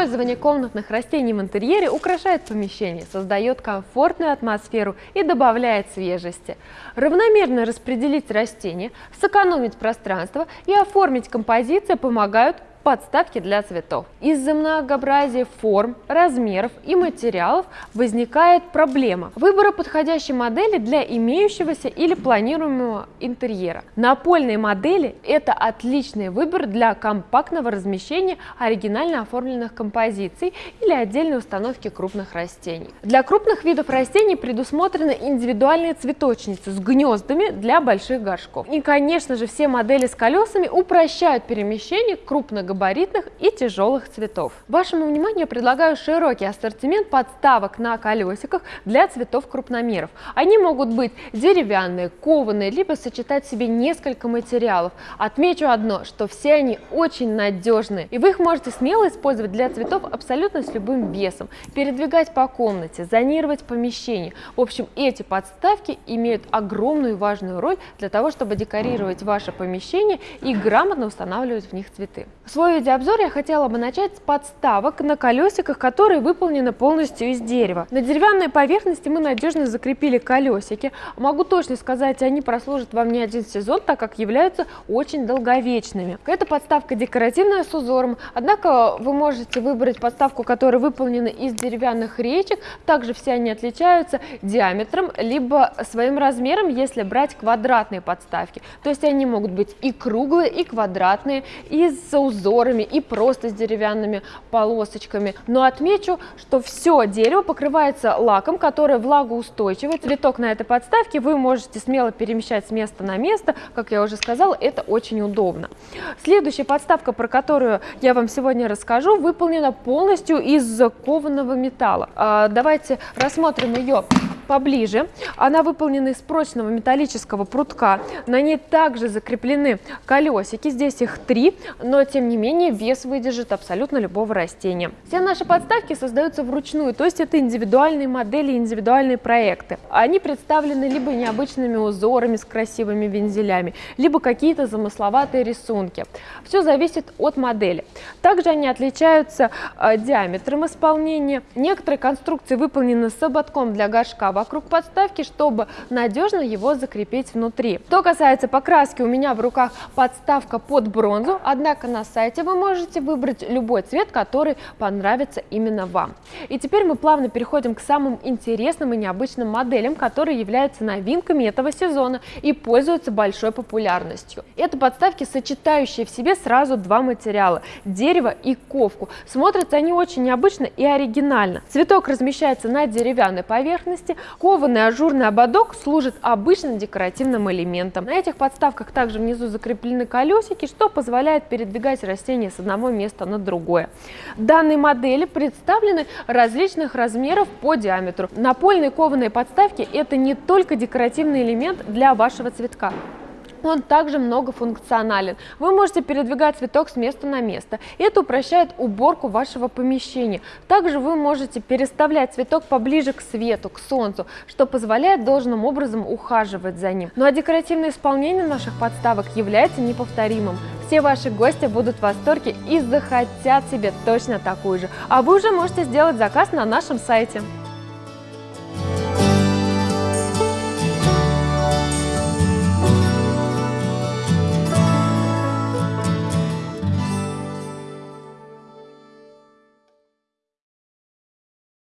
Использование комнатных растений в интерьере украшает помещение, создает комфортную атмосферу и добавляет свежести. Равномерно распределить растения, сэкономить пространство и оформить композицию помогают подставки для цветов. Из-за многообразия форм, размеров и материалов возникает проблема выбора подходящей модели для имеющегося или планируемого интерьера. Напольные модели – это отличный выбор для компактного размещения оригинально оформленных композиций или отдельной установки крупных растений. Для крупных видов растений предусмотрены индивидуальные цветочницы с гнездами для больших горшков. И, конечно же, все модели с колесами упрощают перемещение крупных габаритных и тяжелых цветов. Вашему вниманию предлагаю широкий ассортимент подставок на колесиках для цветов крупномеров. Они могут быть деревянные, кованые, либо сочетать в себе несколько материалов. Отмечу одно, что все они очень надежные, и вы их можете смело использовать для цветов абсолютно с любым весом, передвигать по комнате, зонировать помещение. В общем, эти подставки имеют огромную важную роль для того, чтобы декорировать ваше помещение и грамотно устанавливать в них цветы. Свой видеообзор я хотела бы начать с подставок на колесиках, которые выполнены полностью из дерева. На деревянной поверхности мы надежно закрепили колесики. Могу точно сказать, они прослужат вам не один сезон, так как являются очень долговечными. Эта подставка декоративная с узором, однако вы можете выбрать подставку, которая выполнена из деревянных речек. Также все они отличаются диаметром, либо своим размером, если брать квадратные подставки. То есть они могут быть и круглые, и квадратные, и с узором узорами и просто с деревянными полосочками. Но отмечу, что все дерево покрывается лаком, который влагоустойчивый. Цветок на этой подставке вы можете смело перемещать с места на место. Как я уже сказала, это очень удобно. Следующая подставка, про которую я вам сегодня расскажу, выполнена полностью из кованого металла. А, давайте рассмотрим ее поближе. Она выполнена из прочного металлического прутка. На ней также закреплены колесики. Здесь их три, но тем не менее вес выдержит абсолютно любого растения. Все наши подставки создаются вручную, то есть это индивидуальные модели, индивидуальные проекты. Они представлены либо необычными узорами с красивыми вензелями, либо какие-то замысловатые рисунки. Все зависит от модели. Также они отличаются э, диаметром исполнения. Некоторые конструкции выполнены с ободком для горшка вокруг подставки, чтобы надежно его закрепить внутри. Что касается покраски, у меня в руках подставка под бронзу, однако на сайте вы можете выбрать любой цвет, который понравится именно вам. И теперь мы плавно переходим к самым интересным и необычным моделям, которые являются новинками этого сезона и пользуются большой популярностью. Это подставки, сочетающие в себе сразу два материала – дерево и ковку. Смотрятся они очень необычно и оригинально. Цветок размещается на деревянной поверхности, Кованый ажурный ободок служит обычным декоративным элементом. На этих подставках также внизу закреплены колесики, что позволяет передвигать растения с одного места на другое. Данные модели представлены различных размеров по диаметру. Напольные кованые подставки – это не только декоративный элемент для вашего цветка. Он также многофункционален. Вы можете передвигать цветок с места на место. Это упрощает уборку вашего помещения. Также вы можете переставлять цветок поближе к свету, к солнцу, что позволяет должным образом ухаживать за ним. Ну а декоративное исполнение наших подставок является неповторимым. Все ваши гости будут в восторге и захотят себе точно такую же. А вы уже можете сделать заказ на нашем сайте.